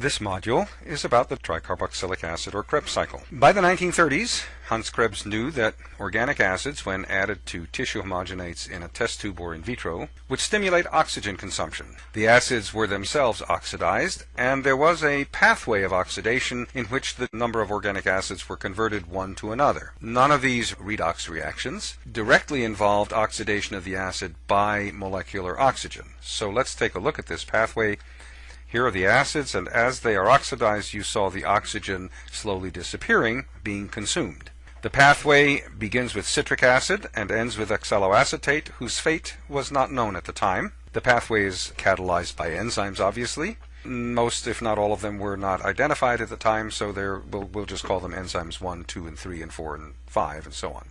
This module is about the tricarboxylic acid or Krebs cycle. By the 1930s, Hans Krebs knew that organic acids, when added to tissue homogenates in a test tube or in vitro, would stimulate oxygen consumption. The acids were themselves oxidized, and there was a pathway of oxidation in which the number of organic acids were converted one to another. None of these redox reactions directly involved oxidation of the acid by molecular oxygen. So let's take a look at this pathway here are the acids, and as they are oxidized, you saw the oxygen slowly disappearing, being consumed. The pathway begins with citric acid and ends with oxaloacetate, whose fate was not known at the time. The pathway is catalyzed by enzymes, obviously. Most, if not all of them, were not identified at the time, so we'll, we'll just call them enzymes 1, 2, and 3, and 4, and 5, and so on.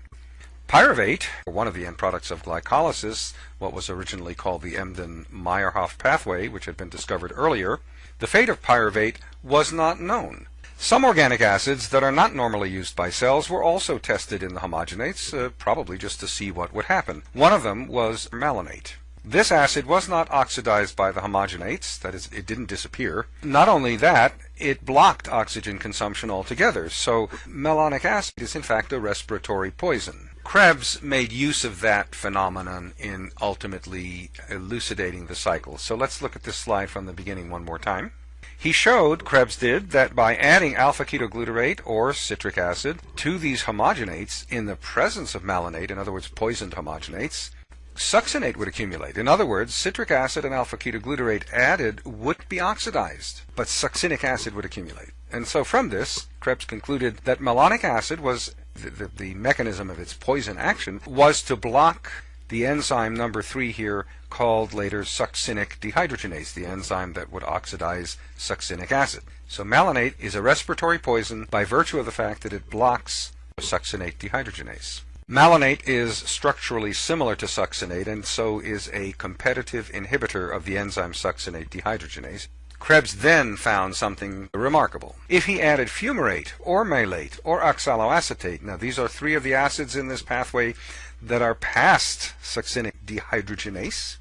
Pyruvate, one of the end products of glycolysis, what was originally called the Embden-Meyerhof pathway, which had been discovered earlier, the fate of pyruvate was not known. Some organic acids that are not normally used by cells were also tested in the homogenates, uh, probably just to see what would happen. One of them was malonate. This acid was not oxidized by the homogenates, that is, it didn't disappear. Not only that, it blocked oxygen consumption altogether, so malonic acid is in fact a respiratory poison. Krebs made use of that phenomenon in ultimately elucidating the cycle. So let's look at this slide from the beginning one more time. He showed, Krebs did, that by adding alpha-ketoglutarate or citric acid to these homogenates in the presence of malonate, in other words, poisoned homogenates, succinate would accumulate. In other words, citric acid and alpha-ketoglutarate added would be oxidized, but succinic acid would accumulate. And so from this, Krebs concluded that malonic acid was the, the, the mechanism of its poison action was to block the enzyme number three here called later succinic dehydrogenase, the enzyme that would oxidize succinic acid. So malonate is a respiratory poison by virtue of the fact that it blocks succinate dehydrogenase. Malonate is structurally similar to succinate and so is a competitive inhibitor of the enzyme succinate dehydrogenase. Krebs then found something remarkable. If he added fumarate or malate or oxaloacetate, now these are three of the acids in this pathway that are past succinic dehydrogenase,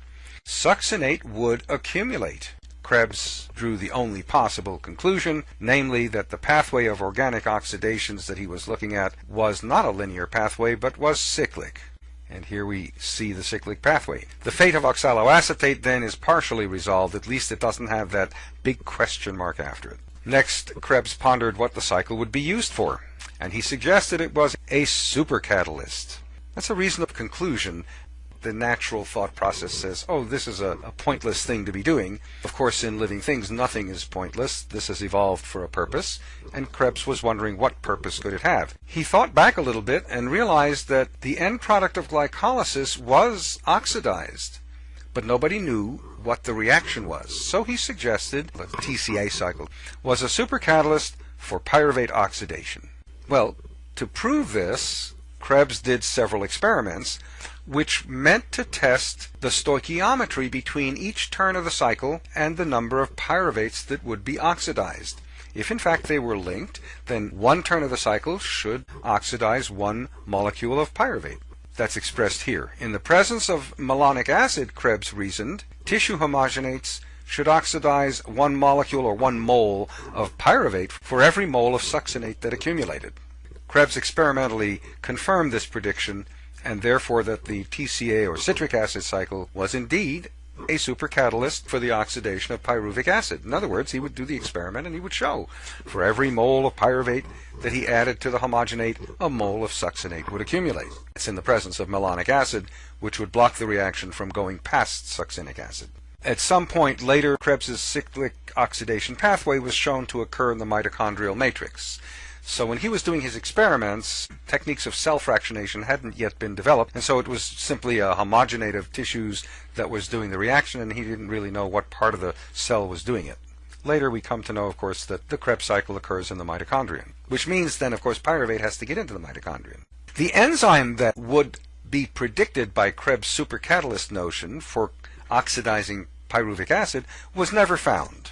succinate would accumulate. Krebs drew the only possible conclusion, namely that the pathway of organic oxidations that he was looking at was not a linear pathway but was cyclic. And here we see the cyclic pathway. The fate of oxaloacetate then is partially resolved, at least it doesn't have that big question mark after it. Next, Krebs pondered what the cycle would be used for, and he suggested it was a supercatalyst. That's a reasonable conclusion, the natural thought process says, oh, this is a, a, pointless thing to be doing. Of course, in living things, nothing is pointless. This has evolved for a purpose, and Krebs was wondering what purpose could it have. He thought back a little bit and realized that the end product of glycolysis was oxidized, but nobody knew what the reaction was. So he suggested the TCA cycle was a supercatalyst for pyruvate oxidation. Well, to prove this, Krebs did several experiments which meant to test the stoichiometry between each turn of the cycle and the number of pyruvates that would be oxidized. If in fact they were linked, then one turn of the cycle should oxidize one molecule of pyruvate. That's expressed here. In the presence of malonic acid, Krebs reasoned, tissue homogenates should oxidize one molecule or one mole of pyruvate for every mole of succinate that accumulated. Krebs experimentally confirmed this prediction and therefore that the TCA or citric acid cycle was indeed a supercatalyst for the oxidation of pyruvic acid. In other words, he would do the experiment and he would show for every mole of pyruvate that he added to the homogenate, a mole of succinate would accumulate. It's in the presence of malonic acid, which would block the reaction from going past succinic acid. At some point later, Krebs's cyclic oxidation pathway was shown to occur in the mitochondrial matrix. So when he was doing his experiments, techniques of cell fractionation hadn't yet been developed, and so it was simply uh, a homogenate of tissues that was doing the reaction, and he didn't really know what part of the cell was doing it. Later we come to know, of course, that the Krebs cycle occurs in the mitochondrion, which means then, of course, pyruvate has to get into the mitochondrion. The enzyme that would be predicted by Krebs' supercatalyst notion for oxidizing pyruvic acid was never found.